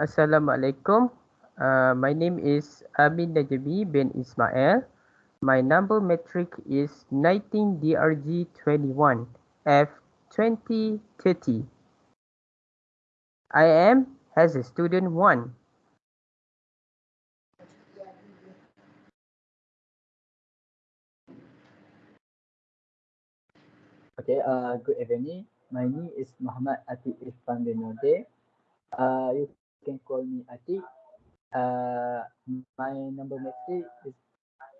Assalamualaikum. Uh, my name is Amin Najabi bin Ismail. My number metric is 19DRG21 F2030. I am as a student 1. Okay, uh, good evening. My name is Muhammad Atik Irfan bin Node. Uh, you can call me Ati. Uh, my number metric is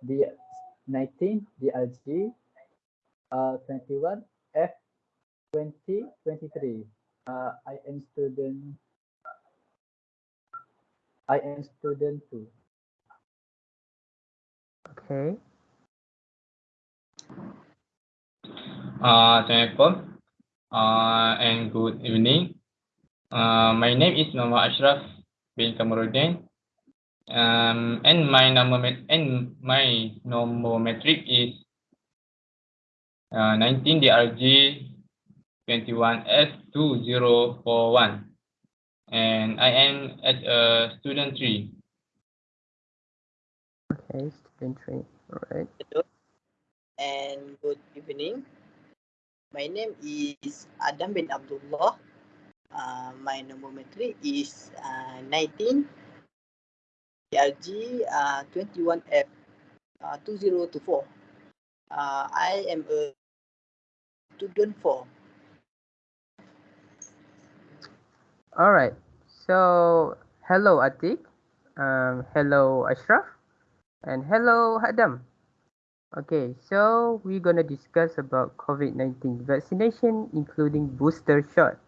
D19 DRG uh, 21 F 2023. Uh, I am student. I am student too. Okay. Uh, Assalamualaikum uh, and good evening. Uh, my name is Muhammad Ashraf bin Kamaruddin. Um, and my number and my number metric is uh, 19 DRG 21S2041 and I am at uh, student 3. Okay, student 3. All right. Hello and good evening. My name is Adam bin Abdullah. Uh, my number is uh, 19 PRG uh, 21F uh, 2024. Uh, I am a student 4. All right. So, hello Atik. Um, hello Ashraf. And hello Adam. Okay, so we're gonna discuss about COVID-19 vaccination, including booster shot.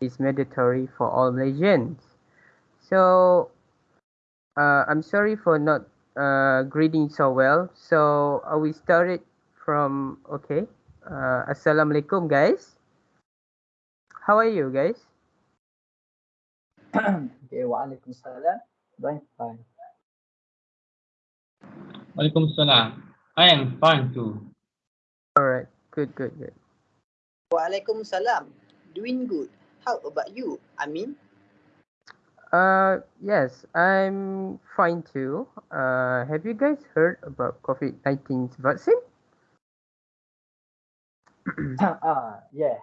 Is mandatory for all Malaysians. So, uh, I'm sorry for not uh, greeting so well. So, uh, we started from, okay. Uh, Assalamualaikum, guys. How are you, guys? okay, waalaikumsalam. Doing fine. Waalaikumsalam. I am fine too. All right. Good, good, good. Waalaikumsalam. Doing good. How about you, Amin? Uh, yes, I'm fine too. Uh, have you guys heard about COVID-19 vaccine? ah, yeah.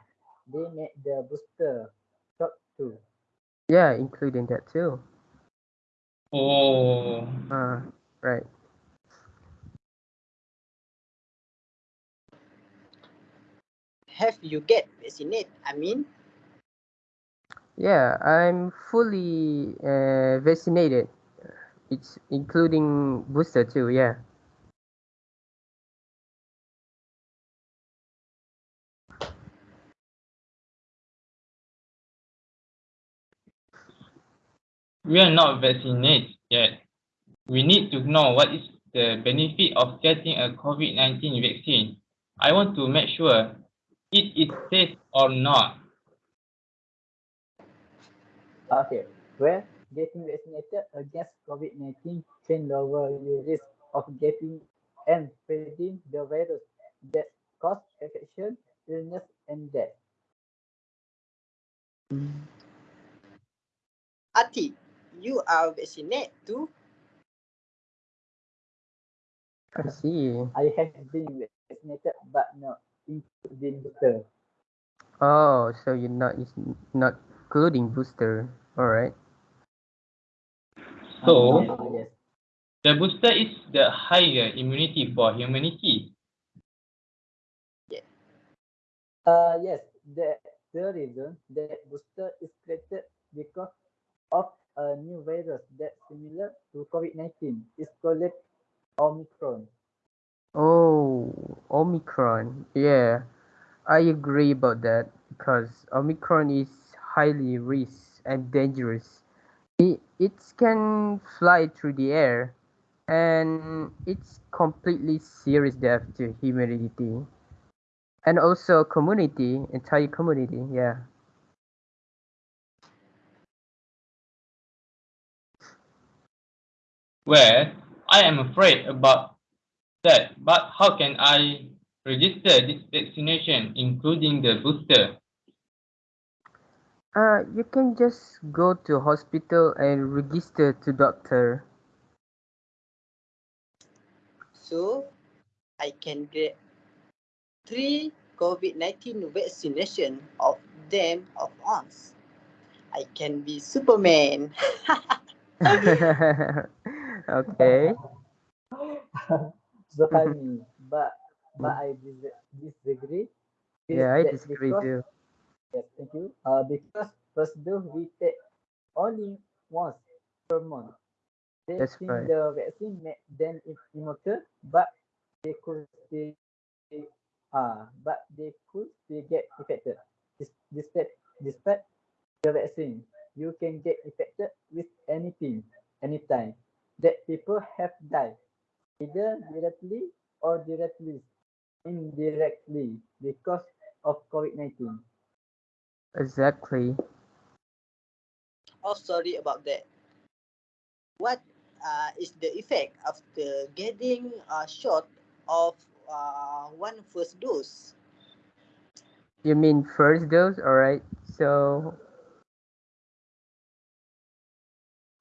They made the booster shot too. Yeah, including that too. Oh. Uh, right. Have you get vaccinated, Amin? Yeah, I'm fully uh, vaccinated. It's including booster too, yeah. We are not vaccinated yet. We need to know what is the benefit of getting a COVID-19 vaccine. I want to make sure it is safe or not. Okay, well, getting vaccinated against COVID-19 can lower your risk of getting and spreading the virus that cause infection, illness, and death. Ati, you are vaccinated too? I see. I have been vaccinated, but not including booster. Oh, so you're not is not including booster. All right. So, Ah, yes. the booster is the higher immunity for humanity. Uh, yes, the, the reason that booster is created because of a new virus that's similar to COVID-19 is called Omicron. Oh, Omicron. Yeah, I agree about that because Omicron is highly risk and dangerous. It, it can fly through the air and it's completely serious death to humanity and also community, entire community. Yeah. Well, I am afraid about that, but how can I register this vaccination, including the booster? Uh, you can just go to hospital and register to doctor. So I can get three COVID-19 vaccination of them of once. I can be Superman. okay. so funny, but but I dis- disagree. Yeah, I disagree because- too. Yes, thank you. Uh, because first dose we take only once per month. They That's think right. the vaccine make them im- immortal, but they could still, uh, but they could still get infected. Despite, despite the vaccine, you can get infected with anything, anytime. That people have died, either directly or directly, indirectly, because of COVID-19. Exactly. oh, sorry about that. What uh, is the effect after getting a shot of uh, one first dose? You mean first dose? Alright. So,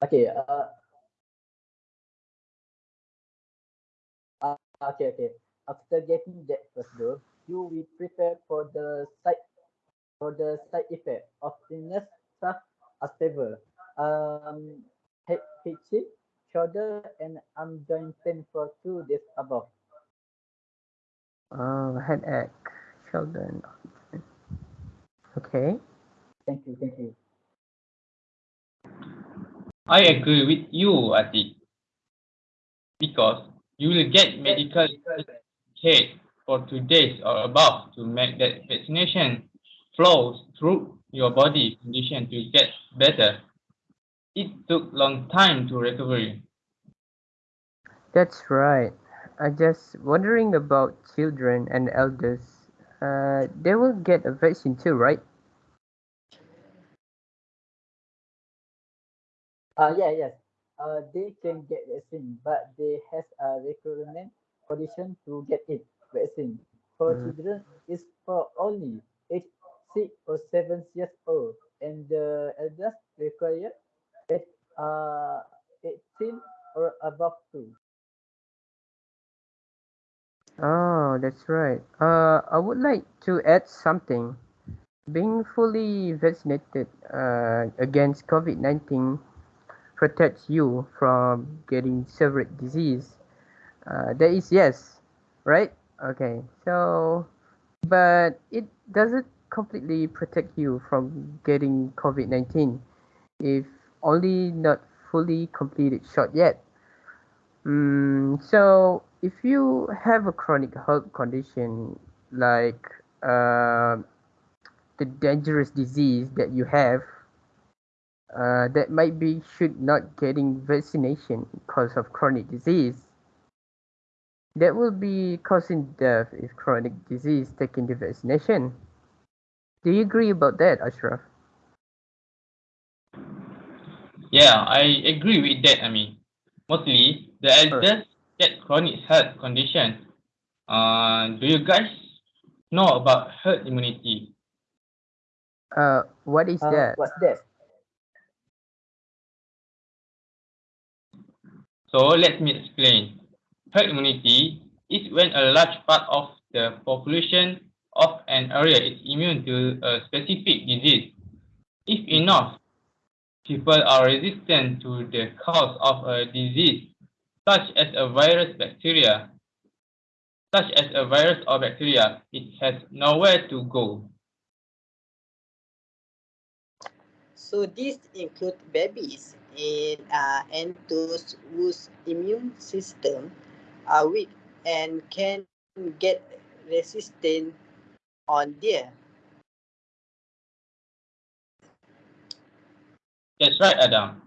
Okay. Uh, uh, okay. Okay. After getting that first dose, you will prepare for the side for the side effect of illness such as fever, um, head itching, shoulder, and arm joint pain for two days above. uh, headache, shoulder. and arm. Okay. Thank you. Thank you. I agree with you, Atik. Because you will get medical care for two days or above to make that vaccination flows through your body condition to get better. It took long time to recovery. That's right. I just wondering about children and elders. Uh, they will get a vaccine too, right? Uh, yeah, yes. Uh, they can get vaccine, but they has a requirement condition to get it vaccine. For Mm. children, it's for only age six or seven years old, and the elders require eight, uh, 18 or above too. Oh, that's right. Uh, I would like to add something. Being fully vaccinated uh, against COVID-19 protects you from getting severe disease. Uh, that is yes, right? Okay. So, but it doesn't completely protect you from getting COVID-19 if only not fully completed shot yet. Mm, so if you have a chronic health condition like uh, the dangerous disease that you have, uh, that might be should not getting vaccination because of chronic disease. That will be causing death if chronic disease taking the vaccination. Do you agree about that, Ashraf? Yeah, I agree with that. I mean, mostly the elders get chronic health condition. Uh, do you guys know about herd immunity? Uh, what is Uh, that? what's that? So let me explain. Herd immunity is when a large part of the population of an area is immune to a specific disease. If enough people are resistant to the cause of a disease, such as a virus bacteria, such as a virus or bacteria, it has nowhere to go. So these include babies in, uh, and those whose immune system are weak and can get resistant on there. That's right, Adam.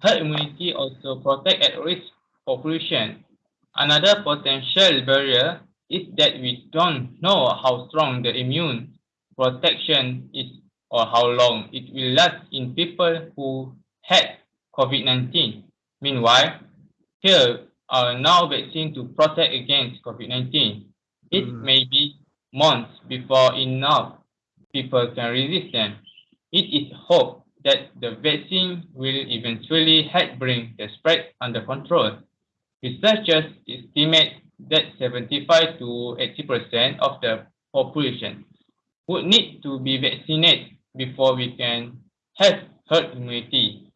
Herd immunity also protect at-risk population. Another potential barrier is that we don't know how strong the immune protection is or how long it will last in people who had COVID-19. Meanwhile, here are now vaccines to protect against COVID-19. It Mm. may be months before enough people can resist them. it is hoped that the vaccine will eventually help bring the spread under control. Researchers estimate that 75 to 80% of the population would need to be vaccinated before we can have herd immunity.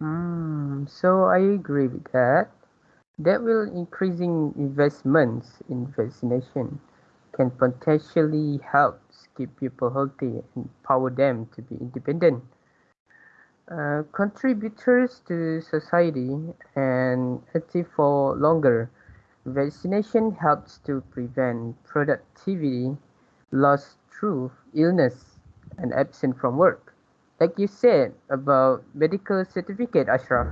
Hmm, so I agree with that. That will increasing investments in vaccination can potentially help keep people healthy and empower them to be independent uh, contributors to society and active for longer. Vaccination helps to prevent productivity loss through illness and absence from work. Like you said about medical certificate, Ashraf.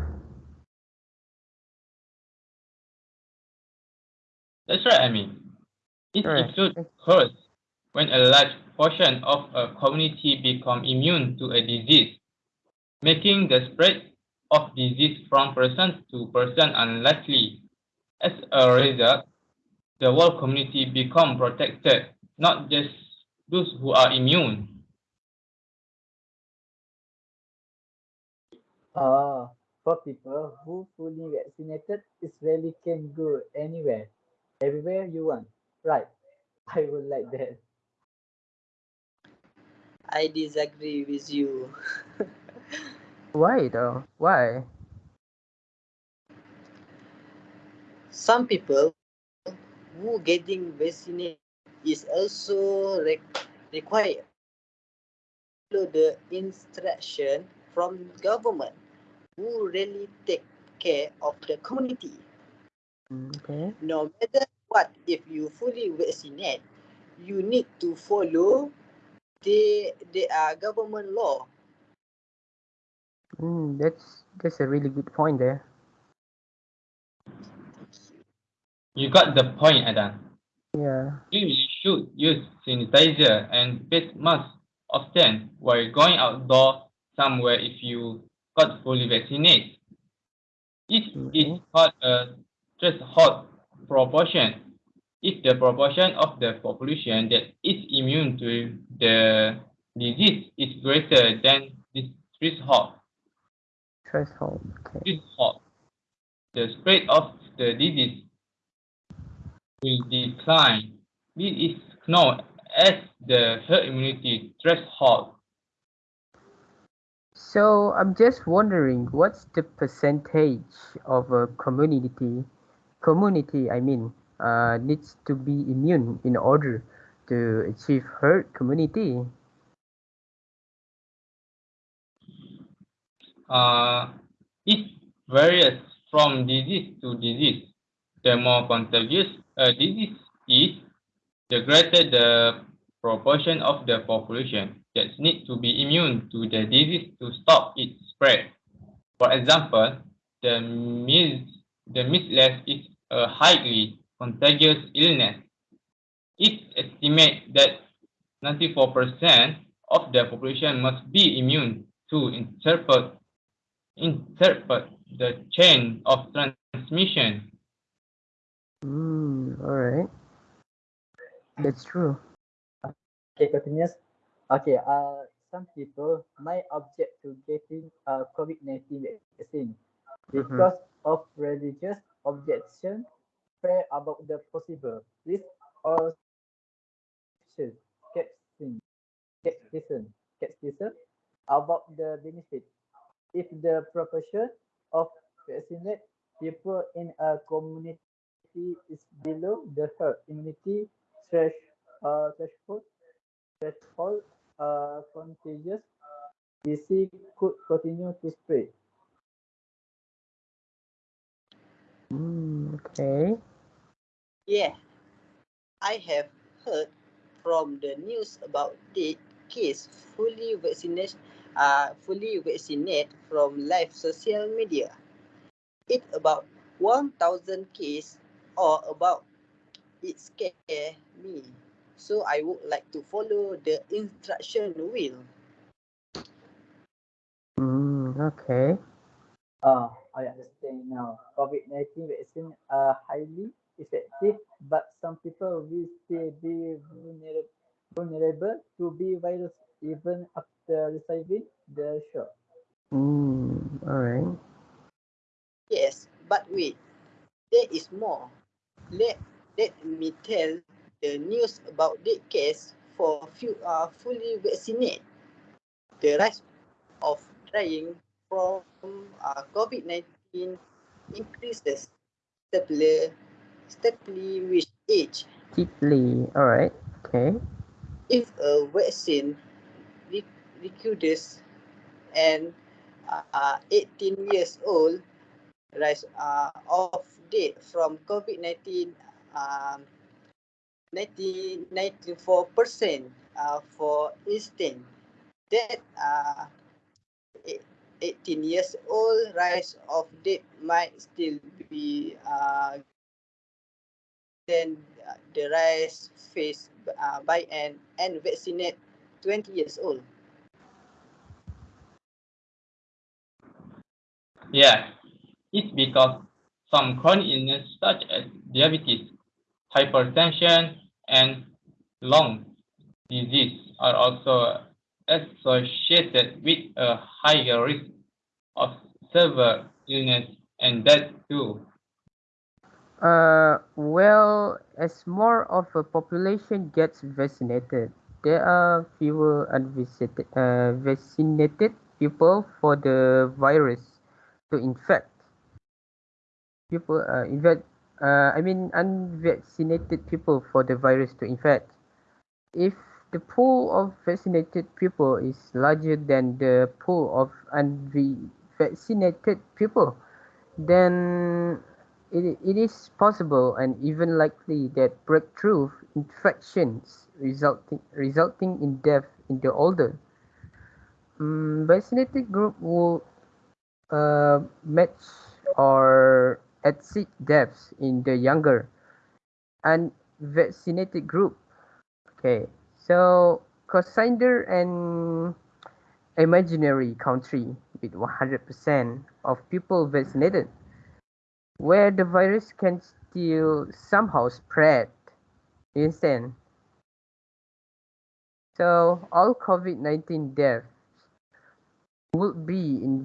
That's right, I mean. It Right. includes herd when a large portion of a community become immune to a disease, making the spread of disease from person to person unlikely. As a result, the whole community become protected, not just those who are immune. Uh, for people who fully vaccinated, it really can go anywhere, everywhere you want. Right. I would like that. I disagree with you. Why though? Why? Some people who getting vaccinated is also re- required follow the instruction from government who really take care of the community. Mm, Okay. No matter what, if you fully vaccinate, you need to follow the the uh, government law. Mm, that's that's a really good point there. You got the point, Adam. Yeah. You should use sanitizer and face mask often while going outdoor somewhere if you got fully vaccinated. It is Okay. called a threshold proportion. If the proportion of the population that is immune to the disease is greater than this threshold, Threshold. Okay. threshold, the spread of the disease will decline. This is known as the herd immunity threshold. So I'm just wondering, what's the percentage of a community, community I mean, uh, needs to be immune in order to achieve herd community? Uh, it varies from disease to disease. The more contagious a disease is, the greater the proportion of the population that needs to be immune to the disease to stop its spread. For example, the measles, the measles is a highly contagious illness. It estimates that 94% of the population must be immune to interpret, interpret the chain of transmission. Hmm. All right. That's true. Okay, continuous. Okay, uh, some people might object to getting a COVID-19 vaccine because of religious objection, about the possible risk or skepticism, skepticism, skepticism about the benefit. If the proportion of vaccinated people in a community is below the herd immunity thresh, uh, threshold, threshold uh, contagious disease could continue to spread. Hmm. Okay. Yeah, I have heard from the news about the case fully vaccinated, uh, fully vaccinated from live social media. It about 1,000 case or about it scare me. So I would like to follow the instruction wheel. Hmm. Okay. Uh, I understand now. COVID-19 vaccine are highly effective, but some people will still be vulnerable, vulnerable to be virus even after receiving the shot. Mm, all right. Yes, but wait, there is more. Let let me tell the news about the case for few uh, fully vaccinated. The rise of dying from uh, COVID-19 increases steadily, steadily with age. Deeply. All right. Okay. If a vaccine re- recruits and uh, 18 years old rise uh, of date from COVID-19 um, 90, 94% uh, for instance that uh, e- 18 years old rise of date might still be uh, then uh, the rise faced uh, by an unvaccinated 20 years old. Yeah, it's because some chronic illness such as diabetes, hypertension, and lung disease are also associated with a higher risk of severe illness and death too. Uh, well, as more of a population gets vaccinated, there are fewer unvaccinated uh, vaccinated people for the virus to infect. People, uh, infect, uh, I mean, unvaccinated people for the virus to infect. If the pool of vaccinated people is larger than the pool of unvaccinated people, then it, it is possible and even likely that breakthrough infections resulting resulting in death in the older. Um, vaccinated group will uh, match or exceed deaths in the younger. Unvaccinated group. Okay, so consider an imaginary country with 100% of people vaccinated where the virus can still somehow spread. You understand? So all COVID-19 deaths would be in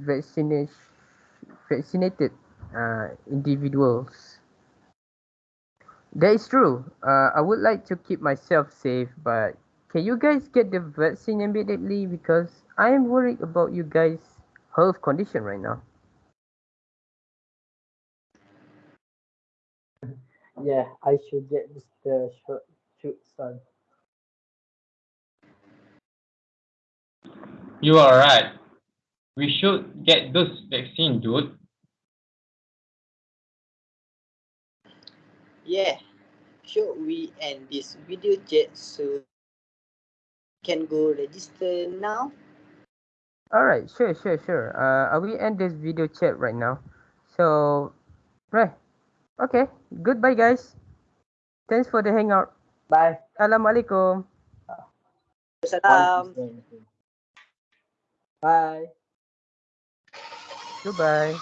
vaccinated uh, individuals. That is true. Uh, I would like to keep myself safe, but can you guys get the vaccine immediately? Because I am worried about you guys' health condition right now. Yeah, I should get Mr. Short shoot son. You are right. We should get those vaccine, dude. Yeah, should we end this video chat so can go register now? Alright, sure, sure, sure. Uh, I will end this video chat right now. So, right. Okay, goodbye guys. Thanks for the hangout. Bye. Assalamualaikum. Salam. Bye. Goodbye.